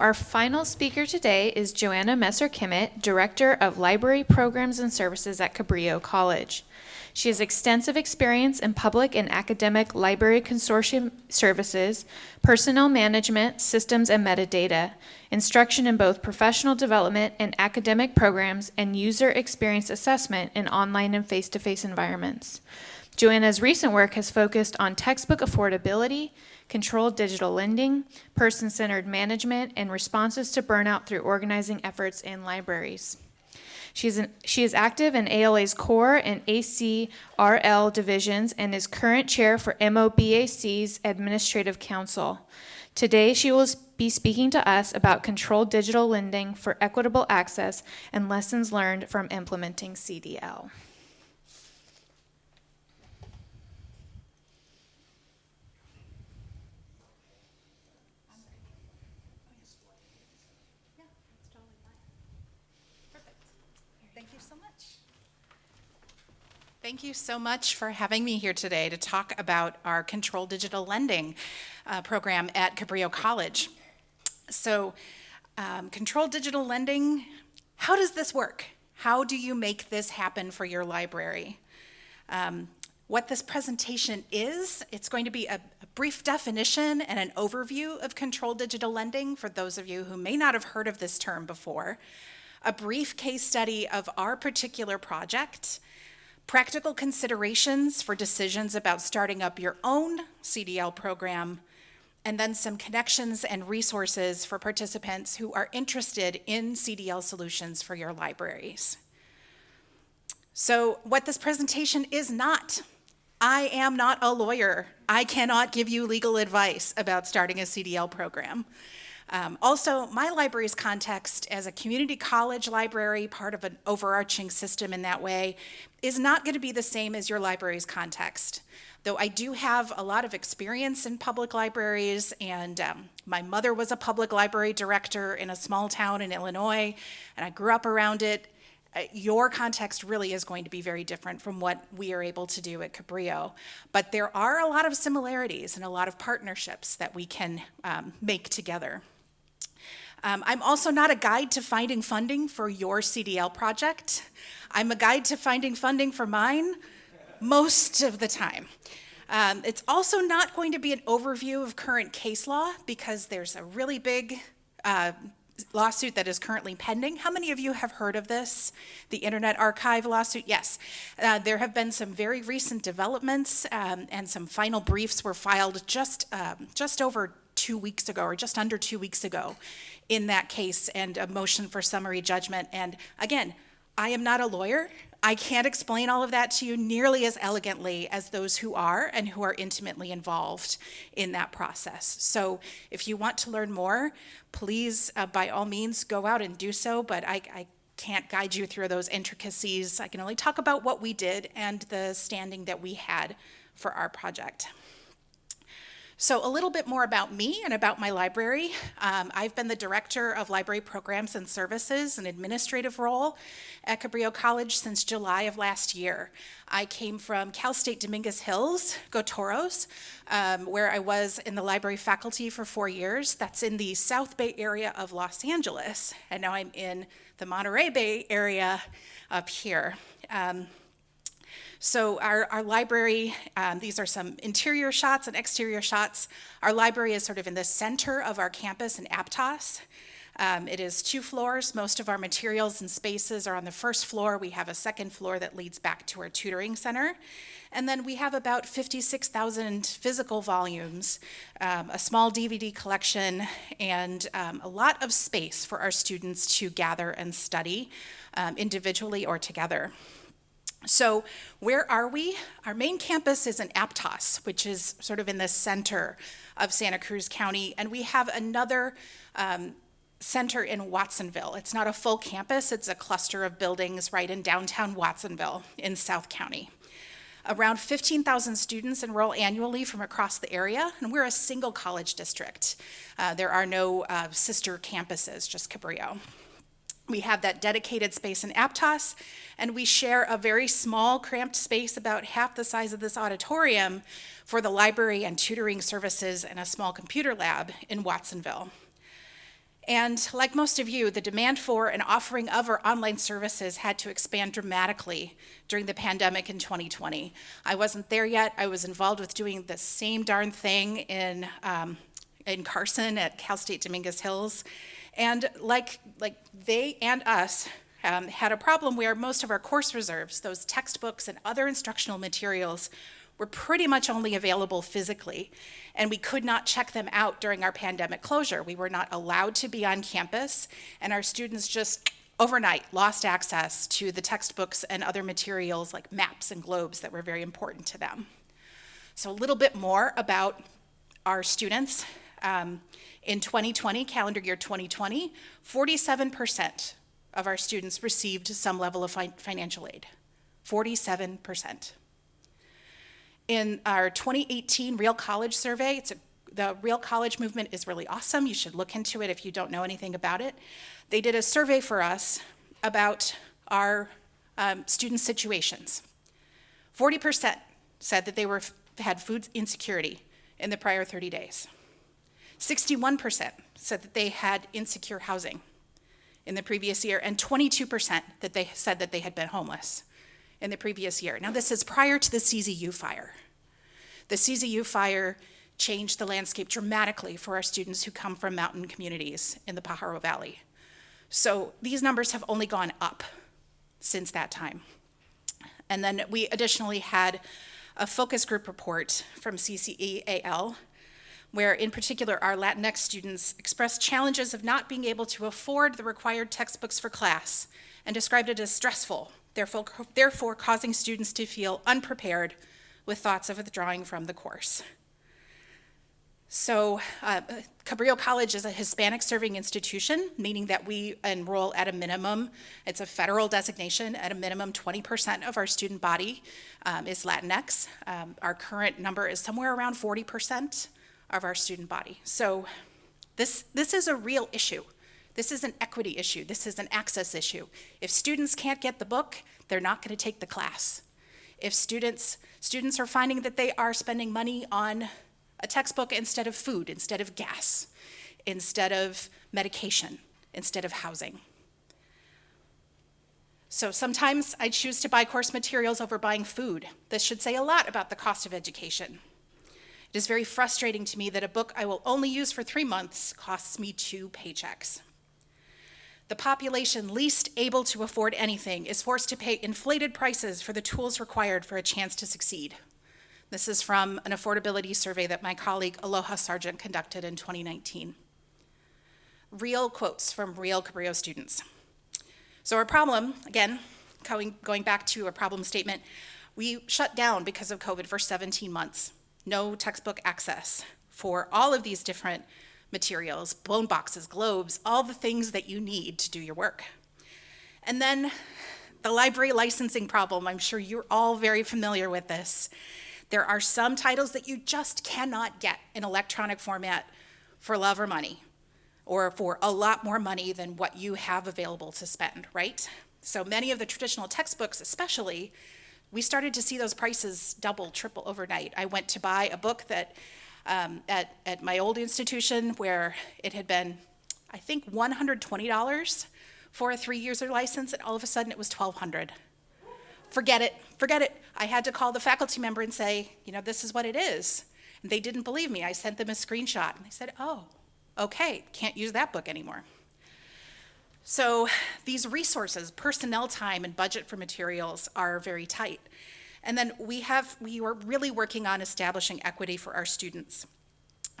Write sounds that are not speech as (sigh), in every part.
Our final speaker today is Joanna Messer-Kimmett, Director of Library Programs and Services at Cabrillo College. She has extensive experience in public and academic library consortium services, personnel management, systems and metadata, instruction in both professional development and academic programs, and user experience assessment in online and face-to-face environments. Joanna's recent work has focused on textbook affordability, controlled digital lending, person-centered management, and responses to burnout through organizing efforts in libraries. She's an, she is active in ALA's core and ACRL divisions and is current chair for MOBAC's Administrative Council. Today, she will be speaking to us about controlled digital lending for equitable access and lessons learned from implementing CDL. Thank you so much for having me here today to talk about our Control Digital Lending uh, program at Cabrillo College. So, um, Control Digital Lending, how does this work? How do you make this happen for your library? Um, what this presentation is, it's going to be a, a brief definition and an overview of Control Digital Lending for those of you who may not have heard of this term before, a brief case study of our particular project, practical considerations for decisions about starting up your own CDL program, and then some connections and resources for participants who are interested in CDL solutions for your libraries. So what this presentation is not, I am not a lawyer. I cannot give you legal advice about starting a CDL program. Um, also, my library's context as a community college library, part of an overarching system in that way, is not going to be the same as your library's context. Though I do have a lot of experience in public libraries, and um, my mother was a public library director in a small town in Illinois, and I grew up around it. Uh, your context really is going to be very different from what we are able to do at Cabrillo. But there are a lot of similarities and a lot of partnerships that we can um, make together. Um, I'm also not a guide to finding funding for your CDL project. I'm a guide to finding funding for mine most of the time. Um, it's also not going to be an overview of current case law because there's a really big uh, lawsuit that is currently pending. How many of you have heard of this? The Internet Archive lawsuit? Yes. Uh, there have been some very recent developments um, and some final briefs were filed just, um, just over two weeks ago or just under two weeks ago in that case and a motion for summary judgment. And again, I am not a lawyer. I can't explain all of that to you nearly as elegantly as those who are and who are intimately involved in that process. So if you want to learn more, please, uh, by all means, go out and do so, but I, I can't guide you through those intricacies. I can only talk about what we did and the standing that we had for our project. So a little bit more about me and about my library. Um, I've been the Director of Library Programs and Services, an administrative role at Cabrillo College since July of last year. I came from Cal State Dominguez Hills, Go Toros, um, where I was in the library faculty for four years. That's in the South Bay area of Los Angeles. And now I'm in the Monterey Bay area up here. Um, so our, our library, um, these are some interior shots and exterior shots. Our library is sort of in the center of our campus in Aptos. Um, it is two floors. Most of our materials and spaces are on the first floor. We have a second floor that leads back to our tutoring center. And then we have about 56,000 physical volumes, um, a small DVD collection, and um, a lot of space for our students to gather and study um, individually or together. So where are we? Our main campus is in Aptos, which is sort of in the center of Santa Cruz County, and we have another um, center in Watsonville. It's not a full campus, it's a cluster of buildings right in downtown Watsonville in South County. Around 15,000 students enroll annually from across the area, and we're a single college district. Uh, there are no uh, sister campuses, just Cabrillo. We have that dedicated space in Aptos, and we share a very small, cramped space about half the size of this auditorium for the library and tutoring services and a small computer lab in Watsonville. And like most of you, the demand for and offering of our online services had to expand dramatically during the pandemic in 2020. I wasn't there yet. I was involved with doing the same darn thing in, um, in Carson at Cal State Dominguez Hills. And like, like they and us um, had a problem where most of our course reserves, those textbooks and other instructional materials, were pretty much only available physically, and we could not check them out during our pandemic closure. We were not allowed to be on campus, and our students just overnight lost access to the textbooks and other materials like maps and globes that were very important to them. So, a little bit more about our students. Um, in 2020, calendar year 2020, 47% of our students received some level of fi financial aid. 47%. In our 2018 Real College survey, it's a, the Real College movement is really awesome. You should look into it if you don't know anything about it. They did a survey for us about our um, student situations. 40% said that they were, had food insecurity in the prior 30 days. 61% said that they had insecure housing in the previous year, and 22% that they said that they had been homeless in the previous year. Now, this is prior to the CZU fire. The CZU fire changed the landscape dramatically for our students who come from mountain communities in the Pajaro Valley. So these numbers have only gone up since that time. And then we additionally had a focus group report from CCEAL, where in particular our Latinx students expressed challenges of not being able to afford the required textbooks for class and described it as stressful therefore, therefore causing students to feel unprepared with thoughts of withdrawing from the course. So uh, Cabrillo College is a Hispanic serving institution, meaning that we enroll at a minimum, it's a federal designation, at a minimum 20% of our student body um, is Latinx. Um, our current number is somewhere around 40% of our student body. So this, this is a real issue. This is an equity issue. This is an access issue. If students can't get the book, they're not going to take the class. If students, students are finding that they are spending money on a textbook instead of food, instead of gas, instead of medication, instead of housing. So sometimes I choose to buy course materials over buying food. This should say a lot about the cost of education. It is very frustrating to me that a book I will only use for three months costs me two paychecks. The population least able to afford anything is forced to pay inflated prices for the tools required for a chance to succeed. This is from an affordability survey that my colleague Aloha Sargent conducted in 2019. Real quotes from real Cabrillo students. So our problem, again, going, back to a problem statement, we shut down because of COVID for 17 months. No textbook access for all of these different materials, blown boxes, globes, all the things that you need to do your work. And then the library licensing problem, I'm sure you're all very familiar with this. There are some titles that you just cannot get in electronic format for love or money, or for a lot more money than what you have available to spend, right? So many of the traditional textbooks, especially, we started to see those prices double, triple overnight. I went to buy a book that um, at, at my old institution where it had been, I think, $120 for a three user license, and all of a sudden it was 1200 Forget it, forget it. I had to call the faculty member and say, you know, this is what it is. And they didn't believe me. I sent them a screenshot, and they said, oh, okay, can't use that book anymore. So these resources, personnel time and budget for materials are very tight. And then we have, we were really working on establishing equity for our students.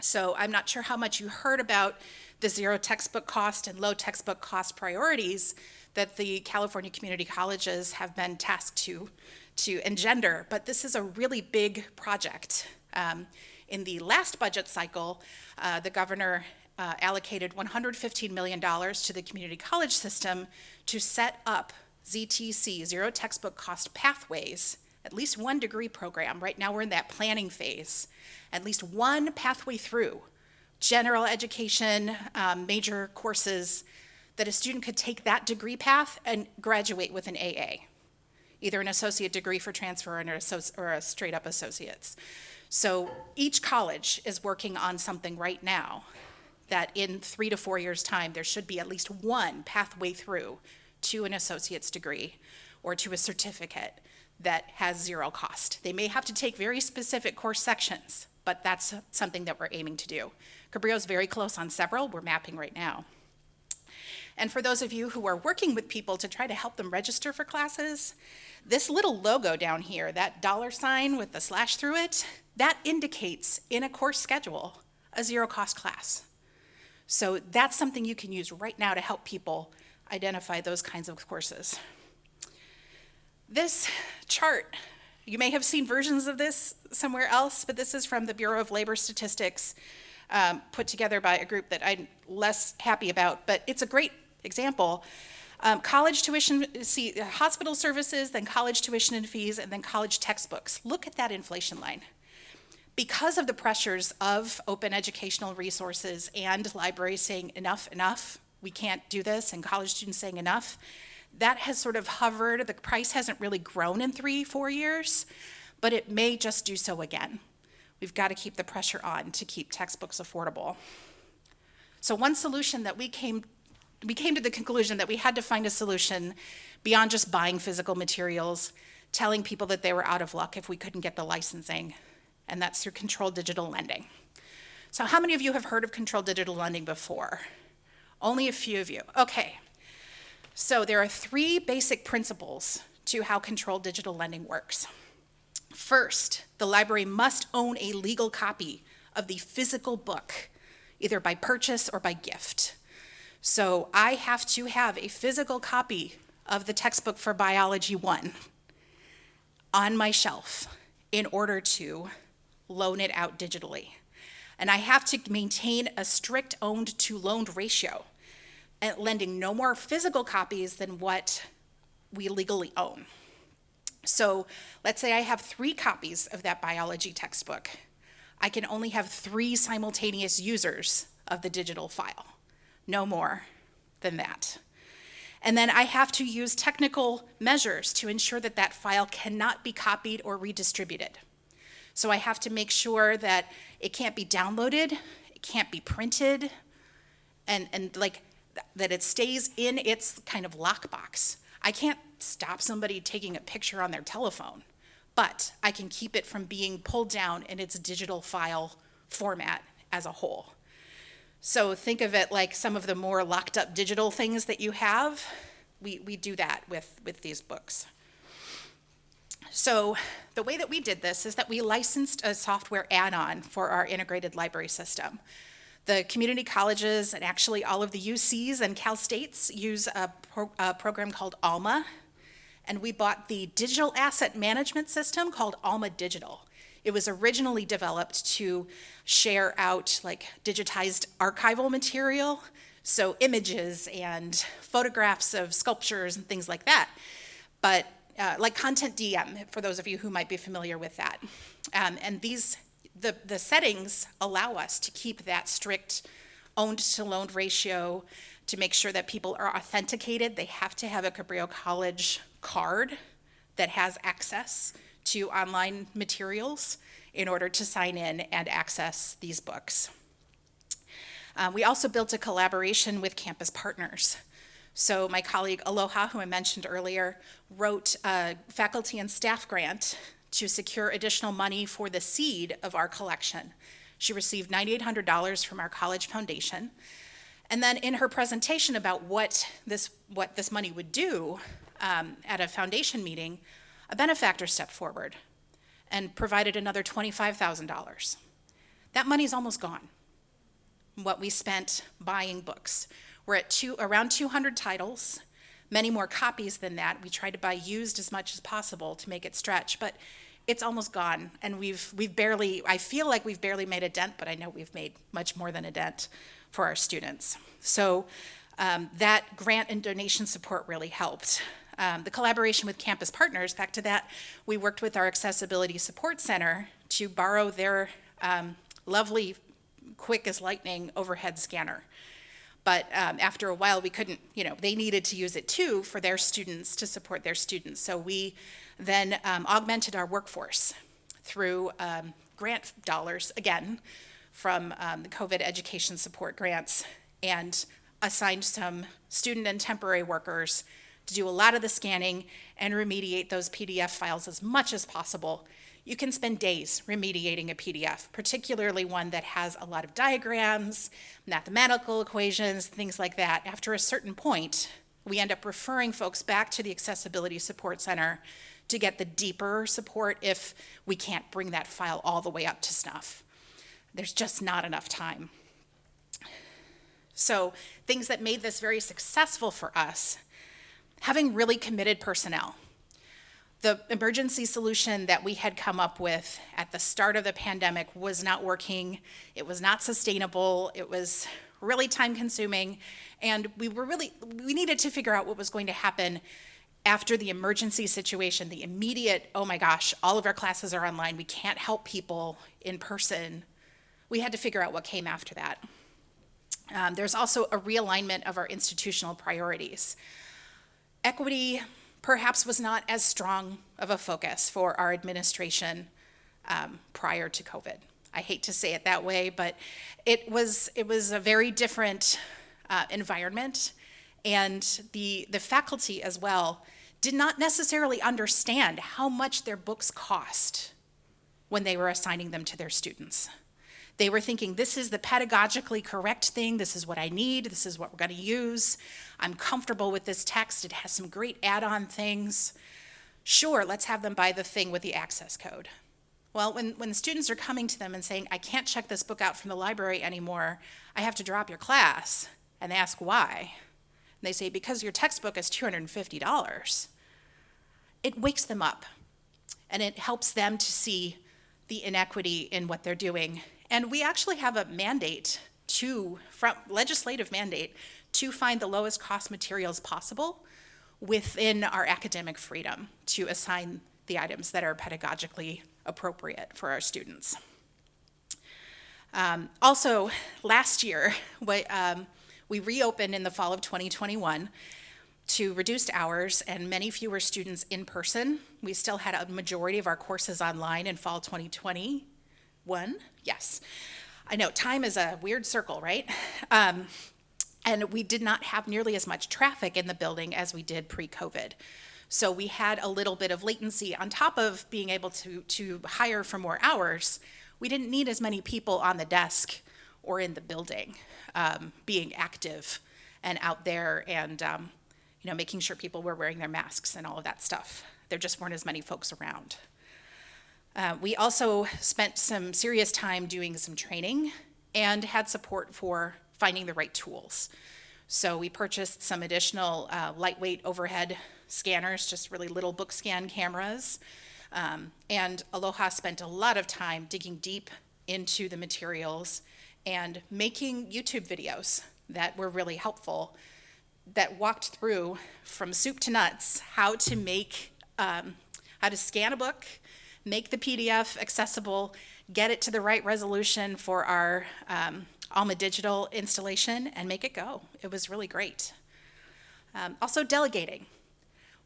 So I'm not sure how much you heard about the zero textbook cost and low textbook cost priorities that the California community colleges have been tasked to, to engender, but this is a really big project. Um, in the last budget cycle, uh, the governor uh, allocated $115 million to the community college system to set up ZTC, zero textbook cost pathways, at least one degree program. Right now we're in that planning phase. At least one pathway through general education, um, major courses, that a student could take that degree path and graduate with an AA, either an associate degree for transfer or, or a straight up associate's. So each college is working on something right now that in three to four years' time, there should be at least one pathway through to an associate's degree or to a certificate that has zero cost. They may have to take very specific course sections, but that's something that we're aiming to do. Cabrillo's very close on several, we're mapping right now. And for those of you who are working with people to try to help them register for classes, this little logo down here, that dollar sign with the slash through it, that indicates in a course schedule a zero cost class. So that's something you can use right now to help people identify those kinds of courses. This chart, you may have seen versions of this somewhere else, but this is from the Bureau of Labor Statistics, um, put together by a group that I'm less happy about, but it's a great example. Um, college tuition, see, hospital services, then college tuition and fees, and then college textbooks. Look at that inflation line. Because of the pressures of open educational resources and libraries saying enough, enough, we can't do this, and college students saying enough, that has sort of hovered. The price hasn't really grown in three, four years, but it may just do so again. We've got to keep the pressure on to keep textbooks affordable. So one solution that we came we came to the conclusion that we had to find a solution beyond just buying physical materials, telling people that they were out of luck if we couldn't get the licensing, and that's through controlled digital lending. So how many of you have heard of controlled digital lending before? Only a few of you. Okay. So there are three basic principles to how controlled digital lending works. First, the library must own a legal copy of the physical book, either by purchase or by gift. So I have to have a physical copy of the textbook for Biology 1 on my shelf in order to loan it out digitally. And I have to maintain a strict owned to loaned ratio, eh, lending no more physical copies than what we legally own. So let's say I have three copies of that biology textbook. I can only have three simultaneous users of the digital file, no more than that. And then I have to use technical measures to ensure that that file cannot be copied or redistributed. So I have to make sure that it can't be downloaded, it can't be printed, and, and like that it stays in its kind of lockbox. I can't stop somebody taking a picture on their telephone, but I can keep it from being pulled down in its digital file format as a whole. So think of it like some of the more locked up digital things that you have. We, we do that with, with these books. So the way that we did this is that we licensed a software add-on for our integrated library system. The community colleges and actually all of the UCs and Cal States use a, pro a program called ALMA, and we bought the digital asset management system called Alma Digital. It was originally developed to share out like digitized archival material, so images and photographs of sculptures and things like that. But uh, like CONTENTdm, for those of you who might be familiar with that. Um, and these, the, the settings allow us to keep that strict owned to loaned ratio to make sure that people are authenticated. They have to have a Cabrillo College card that has access to online materials in order to sign in and access these books. Um, we also built a collaboration with campus partners. So my colleague Aloha, who I mentioned earlier, wrote a faculty and staff grant to secure additional money for the seed of our collection. She received $9,800 from our college foundation. And then in her presentation about what this, what this money would do um, at a foundation meeting, a benefactor stepped forward and provided another $25,000. That money is almost gone, what we spent buying books. We're at two, around 200 titles, many more copies than that. We try to buy used as much as possible to make it stretch, but it's almost gone. And we've, we've barely, I feel like we've barely made a dent, but I know we've made much more than a dent for our students. So um, that grant and donation support really helped. Um, the collaboration with campus partners, back to that, we worked with our Accessibility Support Center to borrow their um, lovely, quick as lightning overhead scanner. But um, after a while, we couldn't, you know, they needed to use it too for their students to support their students. So we then um, augmented our workforce through um, grant dollars, again, from um, the COVID education support grants and assigned some student and temporary workers to do a lot of the scanning and remediate those PDF files as much as possible. You can spend days remediating a PDF, particularly one that has a lot of diagrams, mathematical equations, things like that. After a certain point, we end up referring folks back to the Accessibility Support Center to get the deeper support if we can't bring that file all the way up to snuff. There's just not enough time. So things that made this very successful for us, having really committed personnel. The emergency solution that we had come up with at the start of the pandemic was not working. It was not sustainable. It was really time consuming. And we were really, we needed to figure out what was going to happen after the emergency situation, the immediate, oh my gosh, all of our classes are online. We can't help people in person. We had to figure out what came after that. Um, there's also a realignment of our institutional priorities. Equity perhaps was not as strong of a focus for our administration um, prior to COVID. I hate to say it that way, but it was, it was a very different uh, environment. And the, the faculty as well did not necessarily understand how much their books cost when they were assigning them to their students. They were thinking, this is the pedagogically correct thing, this is what I need, this is what we're gonna use. I'm comfortable with this text, it has some great add-on things. Sure, let's have them buy the thing with the access code. Well, when, when the students are coming to them and saying, I can't check this book out from the library anymore, I have to drop your class, and they ask why. And they say, because your textbook is $250. It wakes them up, and it helps them to see the inequity in what they're doing and we actually have a mandate to, from legislative mandate, to find the lowest cost materials possible within our academic freedom to assign the items that are pedagogically appropriate for our students. Um, also, last year, (laughs) we, um, we reopened in the fall of 2021 to reduced hours and many fewer students in person. We still had a majority of our courses online in fall 2020 one? Yes. I know time is a weird circle, right? Um, and we did not have nearly as much traffic in the building as we did pre-COVID. So we had a little bit of latency on top of being able to, to hire for more hours. We didn't need as many people on the desk or in the building um, being active and out there and um, you know making sure people were wearing their masks and all of that stuff. There just weren't as many folks around. Uh, we also spent some serious time doing some training and had support for finding the right tools. So we purchased some additional uh, lightweight overhead scanners, just really little book scan cameras. Um, and Aloha spent a lot of time digging deep into the materials and making YouTube videos that were really helpful that walked through from soup to nuts how to make, um, how to scan a book, make the PDF accessible, get it to the right resolution for our um, Alma Digital installation, and make it go. It was really great. Um, also delegating.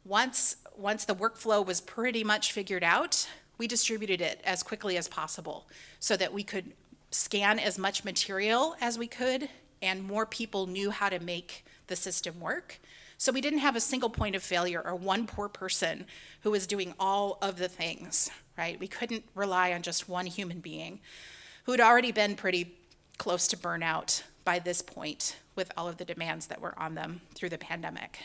Once, once the workflow was pretty much figured out, we distributed it as quickly as possible so that we could scan as much material as we could and more people knew how to make the system work. So we didn't have a single point of failure or one poor person who was doing all of the things, right? We couldn't rely on just one human being who had already been pretty close to burnout by this point with all of the demands that were on them through the pandemic.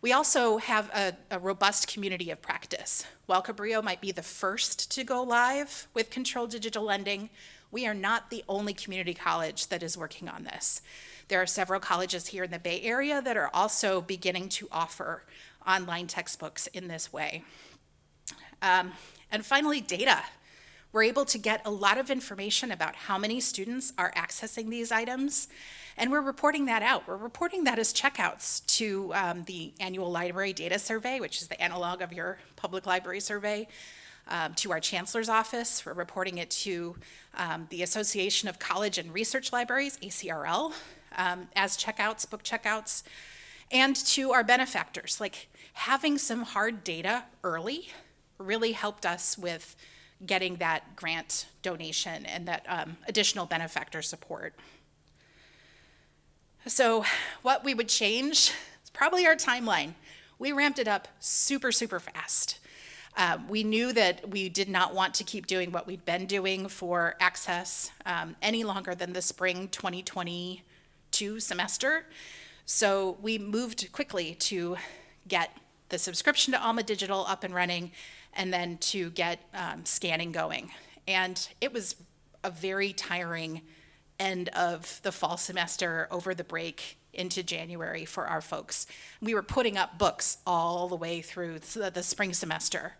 We also have a, a, robust community of practice. While Cabrillo might be the first to go live with controlled digital lending, we are not the only community college that is working on this. There are several colleges here in the Bay Area that are also beginning to offer online textbooks in this way. Um, and finally, data. We're able to get a lot of information about how many students are accessing these items, and we're reporting that out. We're reporting that as checkouts to um, the annual library data survey, which is the analog of your public library survey, um, to our chancellor's office. We're reporting it to um, the Association of College and Research Libraries, ACRL, um, as checkouts, book checkouts, and to our benefactors. Like having some hard data early really helped us with getting that grant donation and that um, additional benefactor support. So, what we would change is probably our timeline. We ramped it up super, super fast. Uh, we knew that we did not want to keep doing what we'd been doing for access um, any longer than the spring 2022 semester. So we moved quickly to get the subscription to Alma Digital up and running and then to get um, scanning going. And it was a very tiring end of the fall semester over the break into January for our folks. We were putting up books all the way through the, spring semester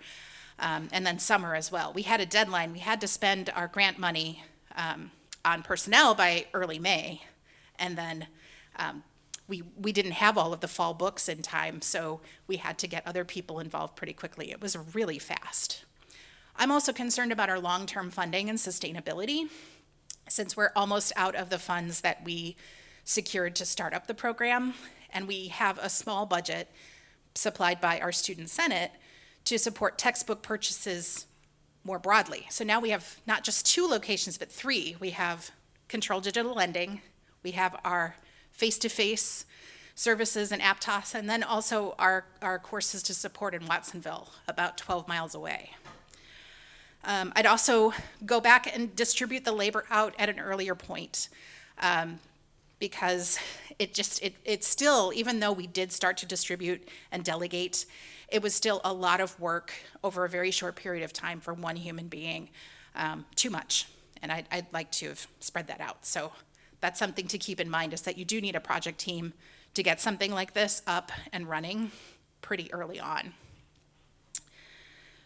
um, and then summer as well. We had a deadline. We had to spend our grant money um, on personnel by early May. And then um, we, we didn't have all of the fall books in time, so we had to get other people involved pretty quickly. It was really fast. I'm also concerned about our long-term funding and sustainability, since we're almost out of the funds that we secured to start up the program, and we have a small budget supplied by our student senate to support textbook purchases more broadly. So now we have not just two locations, but three. We have Control Digital Lending, we have our face-to-face services in Aptos, and then also our, our courses to support in Watsonville, about 12 miles away. Um, I'd also go back and distribute the labor out at an earlier point um, because it just, it, it's still, even though we did start to distribute and delegate, it was still a lot of work over a very short period of time for one human being, um, too much. And I'd, I'd like to have spread that out. So that's something to keep in mind is that you do need a project team to get something like this up and running pretty early on.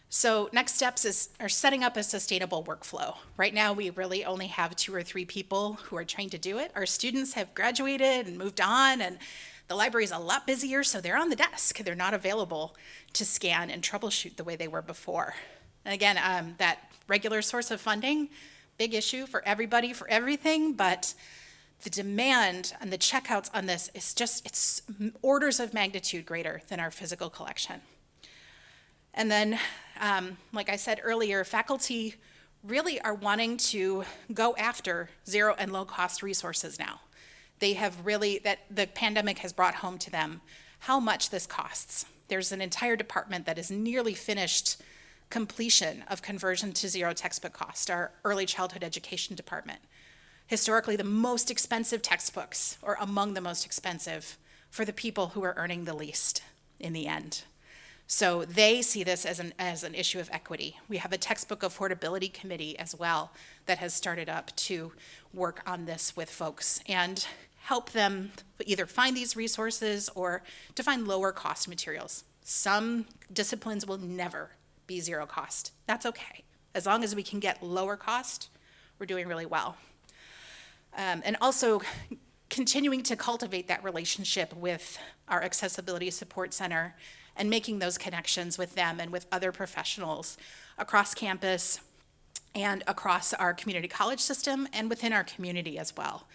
So next steps is are setting up a sustainable workflow. Right now we really only have two or three people who are trying to do it. Our students have graduated and moved on and the library is a lot busier, so they're on the desk. They're not available to scan and troubleshoot the way they were before. And again, um, that regular source of funding, big issue for everybody, for everything, but the demand and the checkouts on this is just, it's orders of magnitude greater than our physical collection. And then, um, like I said earlier, faculty really are wanting to go after zero and low cost resources now. They have really, that the pandemic has brought home to them how much this costs. There's an entire department that is nearly finished completion of conversion to zero textbook cost, our early childhood education department historically the most expensive textbooks, or among the most expensive, for the people who are earning the least in the end. So they see this as an, as an issue of equity. We have a textbook affordability committee as well that has started up to work on this with folks and help them either find these resources or to find lower cost materials. Some disciplines will never be zero cost. That's okay. As long as we can get lower cost, we're doing really well. Um, and also continuing to cultivate that relationship with our Accessibility Support Center and making those connections with them and with other professionals across campus and across our community college system and within our community as well.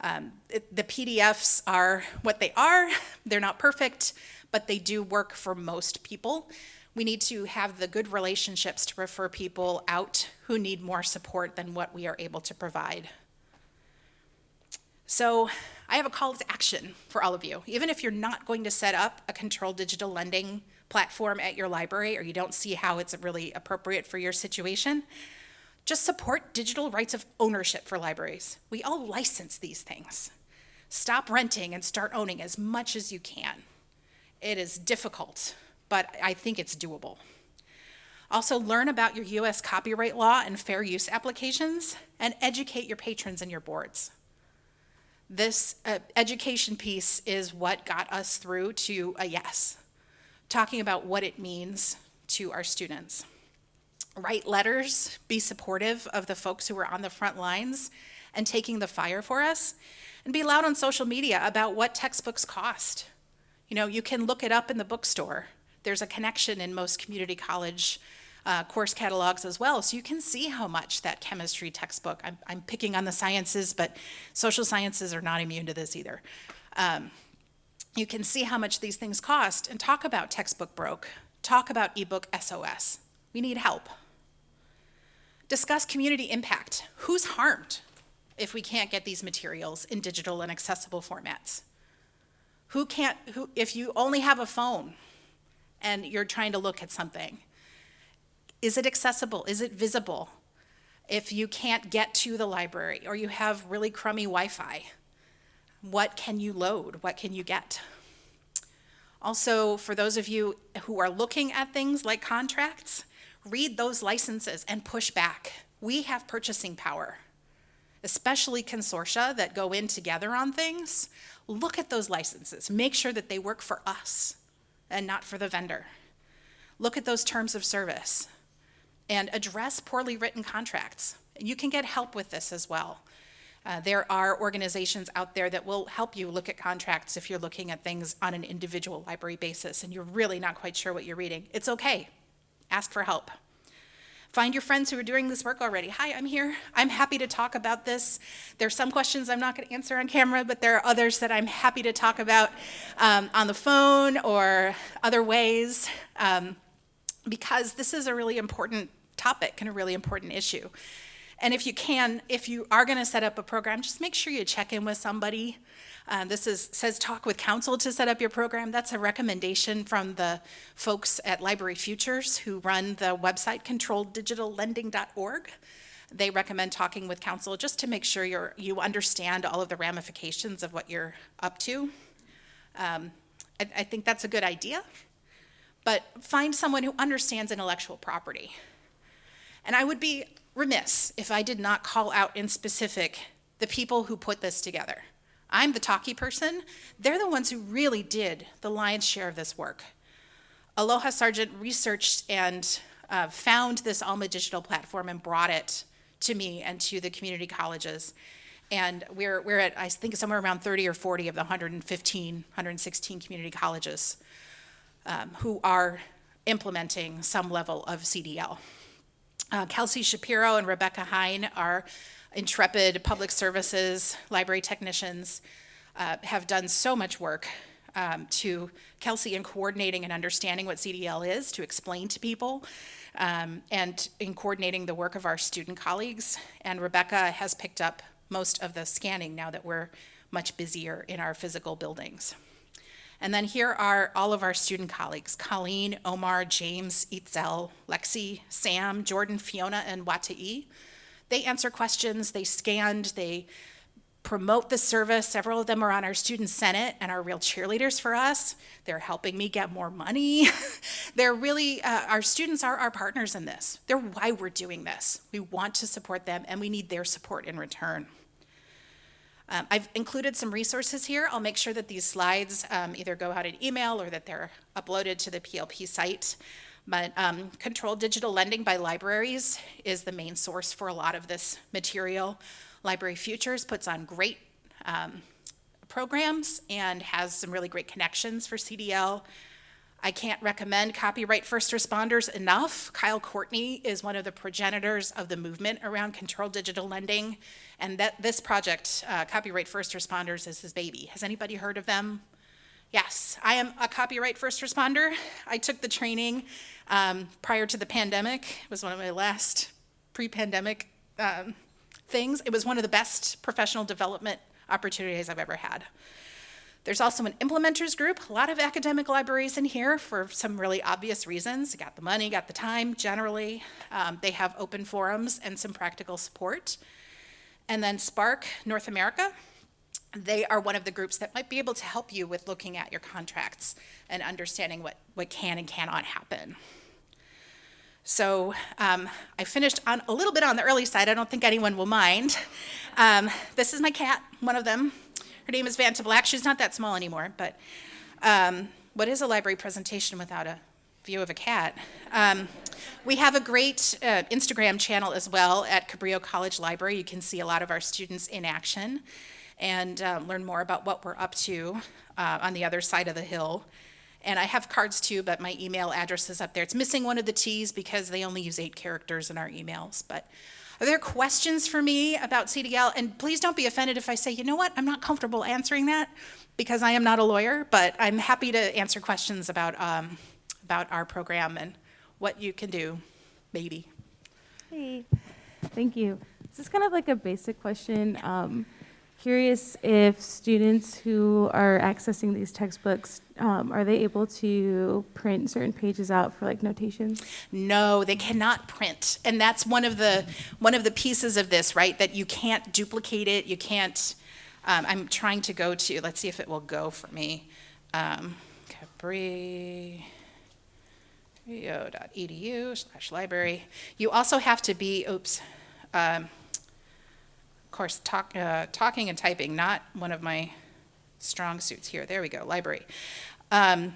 Um, it, the PDFs are what they are. (laughs) They're not perfect, but they do work for most people. We need to have the good relationships to refer people out who need more support than what we are able to provide. So I have a call to action for all of you. Even if you're not going to set up a controlled digital lending platform at your library or you don't see how it's really appropriate for your situation, just support digital rights of ownership for libraries. We all license these things. Stop renting and start owning as much as you can. It is difficult, but I think it's doable. Also learn about your US copyright law and fair use applications and educate your patrons and your boards. This uh, education piece is what got us through to a yes, talking about what it means to our students. Write letters, be supportive of the folks who are on the front lines and taking the fire for us, and be loud on social media about what textbooks cost. You know, you can look it up in the bookstore. There's a connection in most community college uh, course catalogs as well. So you can see how much that chemistry textbook, I'm, I'm picking on the sciences, but social sciences are not immune to this either. Um, you can see how much these things cost and talk about textbook broke, talk about ebook SOS. We need help. Discuss community impact. Who's harmed if we can't get these materials in digital and accessible formats? Who can't, who, if you only have a phone and you're trying to look at something, is it accessible? Is it visible? If you can't get to the library or you have really crummy Wi-Fi, what can you load? What can you get? Also, for those of you who are looking at things like contracts, read those licenses and push back. We have purchasing power, especially consortia that go in together on things. Look at those licenses. Make sure that they work for us and not for the vendor. Look at those terms of service and address poorly written contracts. You can get help with this as well. Uh, there are organizations out there that will help you look at contracts if you're looking at things on an individual library basis and you're really not quite sure what you're reading. It's okay. Ask for help. Find your friends who are doing this work already. Hi, I'm here. I'm happy to talk about this. There's some questions I'm not going to answer on camera, but there are others that I'm happy to talk about um, on the phone or other ways um, because this is a really important topic and a really important issue. And if you can, if you are going to set up a program, just make sure you check in with somebody. Uh, this is, says talk with counsel to set up your program. That's a recommendation from the folks at Library Futures who run the website controlleddigitallending.org. They recommend talking with counsel just to make sure you're, you understand all of the ramifications of what you're up to. Um, I, I think that's a good idea, but find someone who understands intellectual property. And I would be remiss if I did not call out in specific the people who put this together. I'm the talkie person. They're the ones who really did the lion's share of this work. Aloha Sargent researched and uh, found this Alma digital platform and brought it to me and to the community colleges. And we're, we're at, I think, somewhere around 30 or 40 of the 115, 116 community colleges um, who are implementing some level of CDL. Uh, Kelsey Shapiro and Rebecca Hine are intrepid public services library technicians, uh, have done so much work um, to Kelsey in coordinating and understanding what CDL is to explain to people um, and in coordinating the work of our student colleagues. And Rebecca has picked up most of the scanning now that we're much busier in our physical buildings. And then here are all of our student colleagues, Colleen, Omar, James, Itzel, Lexi, Sam, Jordan, Fiona, and Watai. They answer questions, they scanned, they promote the service. Several of them are on our student senate and are real cheerleaders for us. They're helping me get more money. (laughs) They're really, uh, our students are our partners in this. They're why we're doing this. We want to support them and we need their support in return. Um, I've included some resources here. I'll make sure that these slides um, either go out in email or that they're uploaded to the PLP site. But um, Controlled Digital Lending by Libraries is the main source for a lot of this material. Library Futures puts on great um, programs and has some really great connections for CDL. I can't recommend Copyright First Responders enough. Kyle Courtney is one of the progenitors of the movement around controlled digital lending. And that this project, uh, Copyright First Responders, is his baby. Has anybody heard of them? Yes, I am a copyright first responder. I took the training um, prior to the pandemic. It was one of my last pre-pandemic um, things. It was one of the best professional development opportunities I've ever had. There's also an implementers group, a lot of academic libraries in here for some really obvious reasons. Got the money, got the time generally. Um, they have open forums and some practical support. And then SPARC North America, they are one of the groups that might be able to help you with looking at your contracts and understanding what, what can and cannot happen. So um, I finished on a little bit on the early side. I don't think anyone will mind. Um, this is my cat, one of them. Her name is Vanta Black. She's not that small anymore, but um, what is a library presentation without a view of a cat? Um, we have a great uh, Instagram channel as well at Cabrillo College Library. You can see a lot of our students in action and uh, learn more about what we're up to uh, on the other side of the hill. And I have cards too, but my email address is up there. It's missing one of the T's because they only use eight characters in our emails. But are there questions for me about CDL? And please don't be offended if I say, you know what, I'm not comfortable answering that because I am not a lawyer, but I'm happy to answer questions about, um, about our program and what you can do, maybe. Hey. Thank you. This is kind of like a basic question. Um, curious if students who are accessing these textbooks, um, are they able to print certain pages out for like notations? No, they cannot print. And that's one of the, one of the pieces of this, right? That you can't duplicate it, you can't, um, I'm trying to go to, let's see if it will go for me. Um, Capri, edu slash library. You also have to be, oops, um, of course, talk, uh, talking and typing, not one of my strong suits here. There we go, library. Um,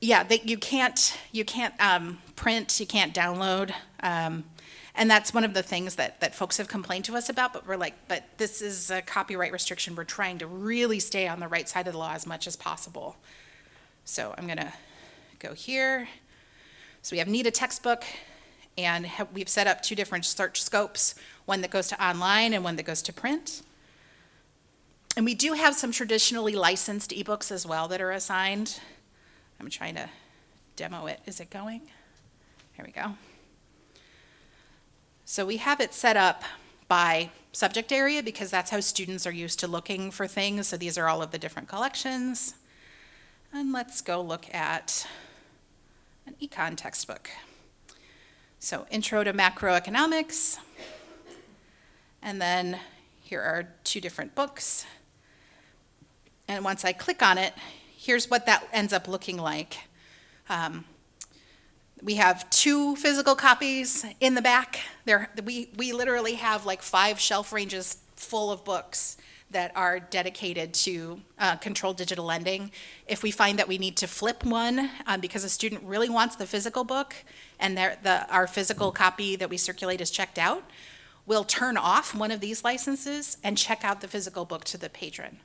yeah, they, you can't you can't um, print, you can't download, um, and that's one of the things that that folks have complained to us about. But we're like, but this is a copyright restriction. We're trying to really stay on the right side of the law as much as possible. So I'm gonna go here. So we have need a textbook, and have, we've set up two different search scopes: one that goes to online and one that goes to print. And we do have some traditionally licensed ebooks as well that are assigned. I'm trying to demo it. Is it going? Here we go. So we have it set up by subject area because that's how students are used to looking for things. So these are all of the different collections. And let's go look at an econ textbook. So intro to macroeconomics. And then here are two different books. And once I click on it, here's what that ends up looking like. Um, we have two physical copies in the back. There, we, we literally have like five shelf ranges full of books that are dedicated to uh, controlled digital lending. If we find that we need to flip one um, because a student really wants the physical book and the, our physical copy that we circulate is checked out, we'll turn off one of these licenses and check out the physical book to the patron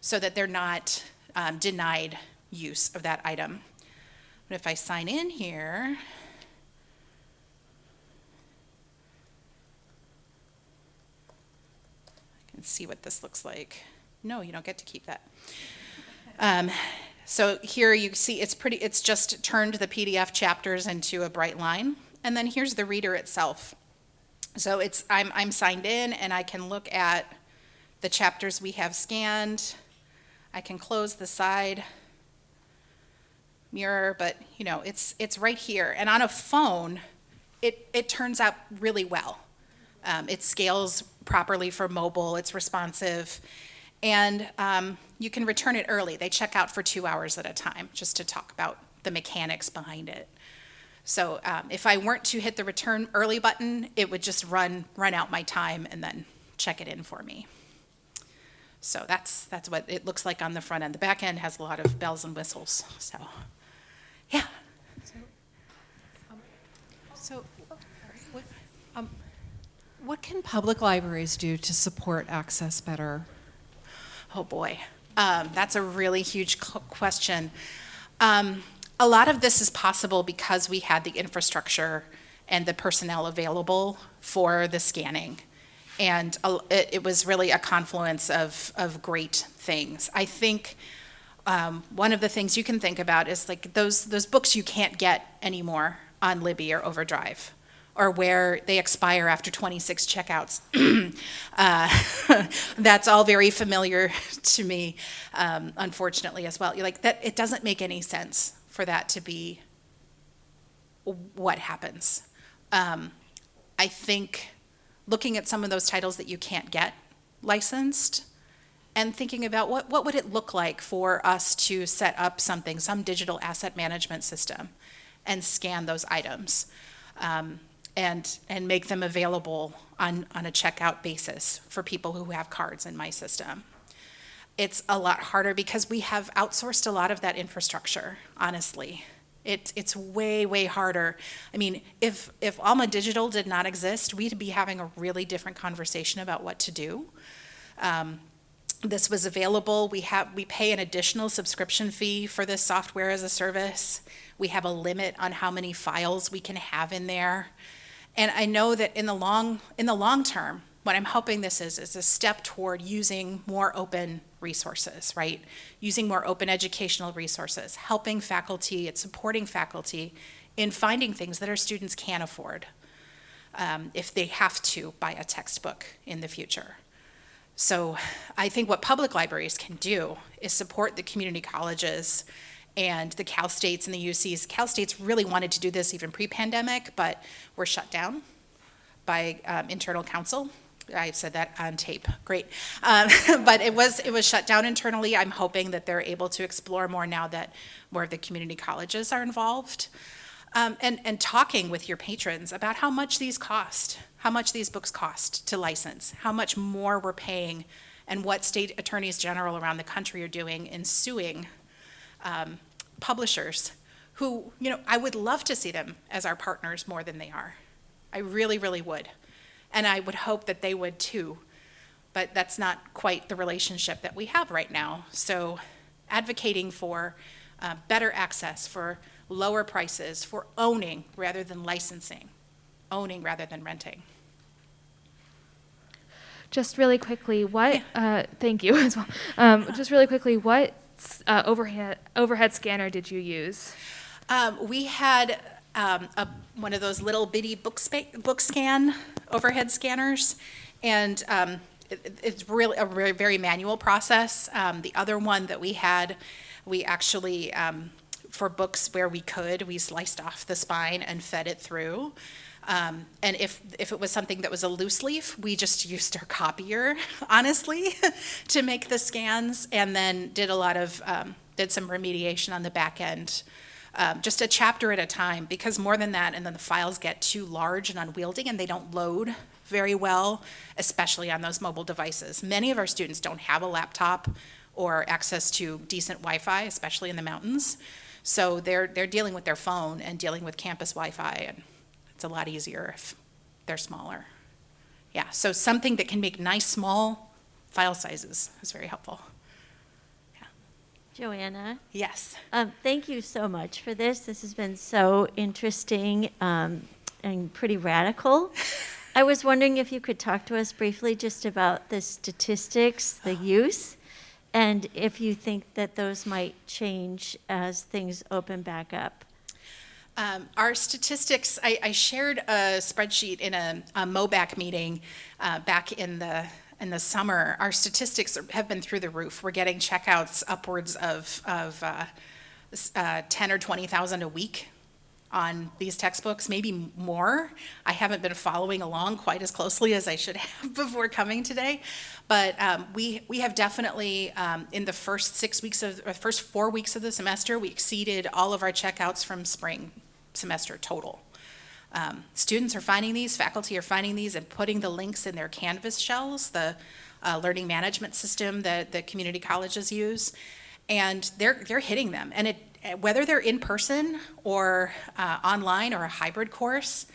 so that they're not um, denied use of that item. But if I sign in here, I can see what this looks like. No, you don't get to keep that. Um, so here you see it's pretty, it's just turned the PDF chapters into a bright line. And then here's the reader itself. So it's, I'm, I'm signed in and I can look at the chapters we have scanned. I can close the side mirror, but you know, it's, it's right here. And on a phone, it, it turns out really well. Um, it scales properly for mobile, it's responsive, and um, you can return it early. They check out for two hours at a time just to talk about the mechanics behind it. So um, if I weren't to hit the return early button, it would just run, run out my time and then check it in for me. So that's, that's what it looks like on the front end. The back end has a lot of bells and whistles, so, yeah. So, what, um, what can public libraries do to support access better? Oh, boy. Um, that's a really huge question. A lot of this is possible because we had the infrastructure and the personnel available for the scanning and it, it, was really a confluence of, of great things. I think um, one of the things you can think about is like those, those books you can't get anymore on Libby or Overdrive or where they expire after 26 checkouts. (clears throat) uh, (laughs) that's all very familiar (laughs) to me, um, unfortunately, as well. You're like that. It doesn't make any sense for that to be what happens. Um, I think looking at some of those titles that you can't get licensed and thinking about what, what would it look like for us to set up something, some digital asset management system and scan those items um, and, and make them available on, on a checkout basis for people who have cards in my system. It's a lot harder because we have outsourced a lot of that infrastructure, honestly. It, it's way, way harder. I mean, if, if Alma Digital did not exist, we'd be having a really different conversation about what to do. Um, this was available. We have we pay an additional subscription fee for this software as a service. We have a limit on how many files we can have in there. And I know that in the long in the long term, what I'm hoping this is is a step toward using more open resources, right? Using more open educational resources, helping faculty and supporting faculty in finding things that our students can't afford. um, if they have to buy a textbook in the future. So I think what public libraries can do is support the community colleges and the Cal States and the UCs. Cal States really wanted to do this even pre-pandemic, but were shut down by um, internal counsel. I said that on tape. Great, um, (laughs) but it was it was shut down internally. I'm hoping that they're able to explore more now that more of the community colleges are involved, um, and and talking with your patrons about how much these cost, how much these books cost to license, how much more we're paying, and what state attorneys general around the country are doing in suing um, publishers who, you know, I would love to see them as our partners more than they are. I really, really would. And I would hope that they would too. But that's not quite the relationship that we have right now. So advocating for uh, better access, for lower prices, for owning rather than licensing, owning rather than renting. Just really quickly, what? Uh, thank you (laughs) as well. Um, just really quickly, what uh, overhead overhead scanner did you use? Um, we had um, a, one of those little bitty book, book scan overhead scanners, and um, it, it's really a very, very manual process. Um, the other one that we had, we actually, um, for books where we could, we sliced off the spine and fed it through. Um, and if, if it was something that was a loose leaf, we just (laughs) used our copier, honestly, (laughs) to make the scans, and then did a lot of, um, did some remediation on the back end. Um, just a chapter at a time, because more than that, and then the files get too large and unwieldy, and they don't load very well, especially on those mobile devices. Many of our students don't have a laptop or access to decent Wi-Fi, especially in the mountains. So they're, they're dealing with their phone and dealing with campus Wi-Fi, and it's a lot easier if they're smaller. Yeah, so something that can make nice, small file sizes is very helpful. Joanna, Yes. um, thank you so much for this. This has been so interesting um, and pretty radical. (laughs) I was wondering if you could talk to us briefly just about the statistics, the use, and if you think that those might change as things open back up. Um, our statistics, I, I shared a spreadsheet in a, a MOBAC meeting uh, back in the in the summer. Our statistics have been through the roof. We're getting checkouts upwards of of uh, uh, ten or twenty thousand a week on these textbooks, maybe more. I haven't been following along quite as closely as I should (laughs) have before coming today, but um, we we have definitely um, in the first six weeks of or first four weeks of the semester, we exceeded all of our checkouts from spring semester total. Um, students are finding these, faculty are finding these, and putting the links in their Canvas shells, the uh, learning management system that the community colleges use, and they're they're hitting them. And it whether they're in person or uh, online or a hybrid course,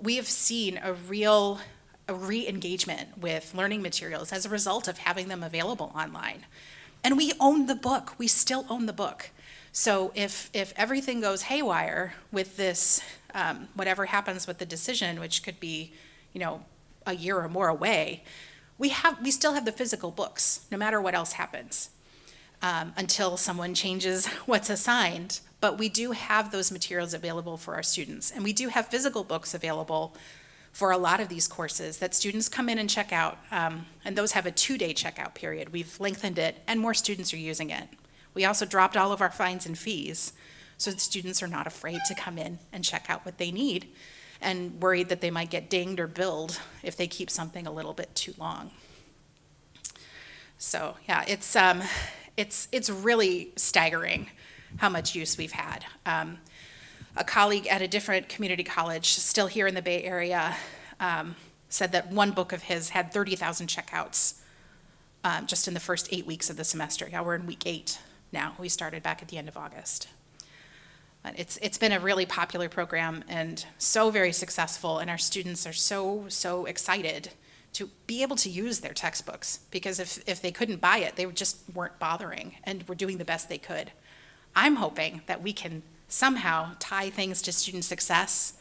we have seen a real re-engagement with learning materials as a result of having them available online. And we own the book. We still own the book. So if if everything goes haywire with this, um, whatever happens with the decision, which could be, you know, a year or more away, we have we still have the physical books, no matter what else happens, um, until someone changes (laughs) what's assigned. But we do have those materials available for our students, and we do have physical books available for a lot of these courses that students come in and check out, um, and those have a two-day checkout period. We've lengthened it, and more students are using it. We also dropped all of our fines and fees, so students are not afraid to come in and check out what they need, and worried that they might get dinged or billed if they keep something a little bit too long. So yeah, it's um, it's it's really staggering how much use we've had. Um, a colleague at a different community college, still here in the Bay Area, um, said that one book of his had 30,000 checkouts um, just in the first eight weeks of the semester. Yeah, we're in week eight now. We started back at the end of August. It's it's been a really popular program and so very successful, and our students are so so excited to be able to use their textbooks because if if they couldn't buy it, they just weren't bothering, and were doing the best they could. I'm hoping that we can somehow tie things to student success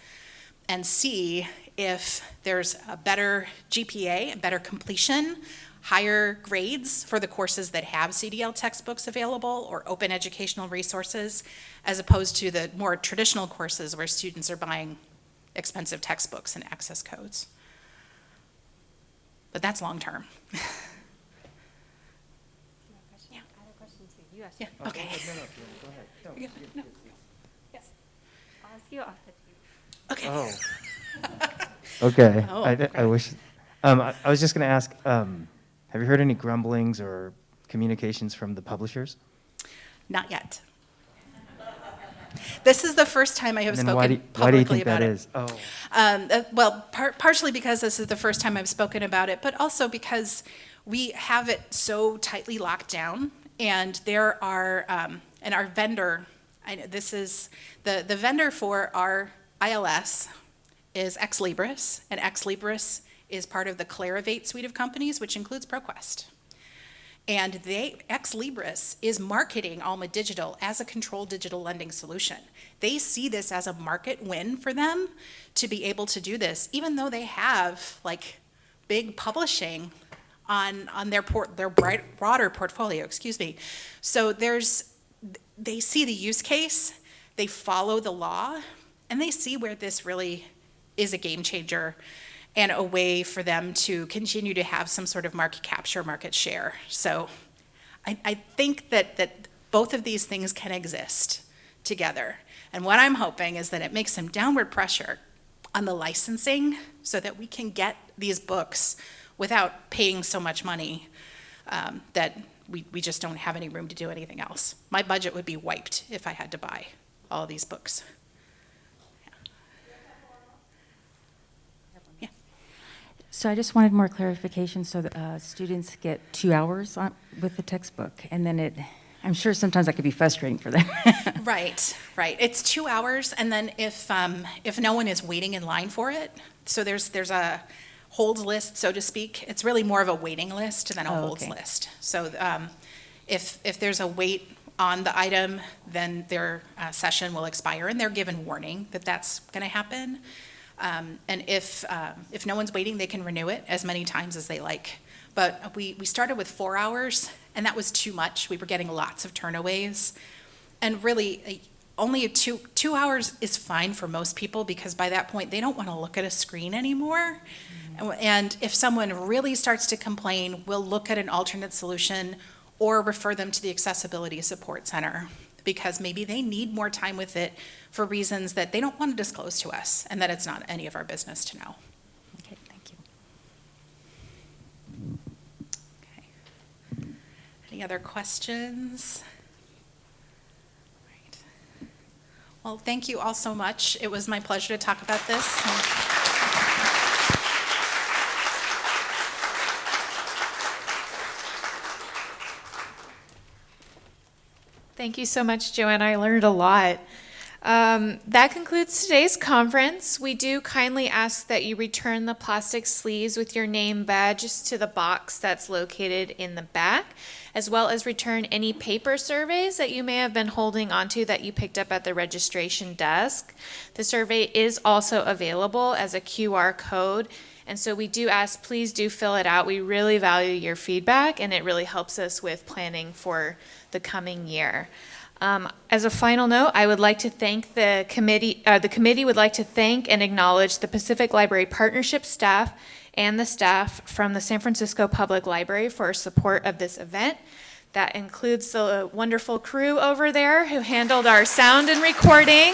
and see if there's a better GPA, a better completion, higher grades for the courses that have CDL textbooks available or open educational resources, as opposed to the more traditional courses where students are buying expensive textbooks and access codes. But that's long-term. (laughs) Yeah, okay. Yeah, no. Yes. Okay. Oh. (laughs) (laughs) Okay. Oh, I, I wish. Um, I, I was just going to ask. Um, have you heard any grumblings or communications from the publishers? Not yet. This is the first time I have then why do, spoken why do you publicly think that about it. is? Oh. Um, uh, well, par- partially because this is the first time I've spoken about it, but also because we have it so tightly locked down, and there are, um, and our vendor, I know this is the the vendor for our ILS is Ex Libris, and Ex Libris is part of the Clarivate suite of companies, which includes ProQuest. And they, Ex Libris is marketing Alma Digital as a controlled digital lending solution. They see this as a market win for them to be able to do this, even though they have like big publishing on, on their port, their bright, broader portfolio, excuse me. So there's, they see the use case, they follow the law, and they see where this really is a game changer and a way for them to continue to have some sort of market capture, market share. So I, I think that, that both of these things can exist together. And what I'm hoping is that it makes some downward pressure on the licensing so that we can get these books without paying so much money um, that we, we just don't have any room to do anything else. My budget would be wiped if I had to buy all these books. So I just wanted more clarification, so that uh, students get two hours on- with the textbook, and then it, I'm sure sometimes that could be frustrating for them. (laughs) Right, right. It's two hours, and then if, um, if no one is waiting in line for it, so there's, there's a holds list, so to speak. It's really more of a waiting list than a Oh, holds okay. list. So, um, if, if there's a wait on the item, then their, uh, session will expire, and they're given warning that that's gonna happen. Um, and if, um, if no one's waiting, they can renew it as many times as they like. But we, we started with four hours, and that was too much. We were getting lots of turnaways. And really, only a two, two hours is fine for most people because by that point, they don't want to look at a screen anymore. And- And if someone really starts to complain, we'll look at an alternate solution or refer them to the Accessibility Support Center because maybe they need more time with it for reasons that they don't want to disclose to us and that it's not any of our business to know. Okay, thank you. Okay. Any other questions? Right. Well, thank you all so much. It was my pleasure to talk about this. Thank you so much, Joanne. I learned a lot. Um, that concludes today's conference. We do kindly ask that you return the plastic sleeves with your name badges to the box that's located in the back, as well as return any paper surveys that you may have been holding onto that you picked up at the registration desk. The survey is also available as a QR code, and so we do ask, please do fill it out. We really value your feedback, and it really helps us with planning for the coming year. Um, as a final note, I would like to thank the committee, uh, the committee would like to thank and acknowledge the Pacific Library Partnership staff and the staff from the San Francisco Public Library for support of this event. That includes the wonderful crew over there who handled our sound and recording.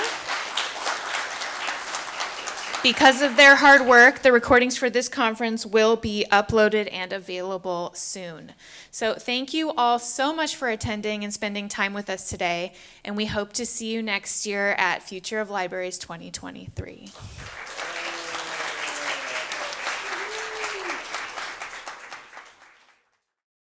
Because of their hard work, the recordings for this conference will be uploaded and available soon. So thank you all so much for attending and spending time with us today, and we hope to see you next year at Future of Libraries 2023.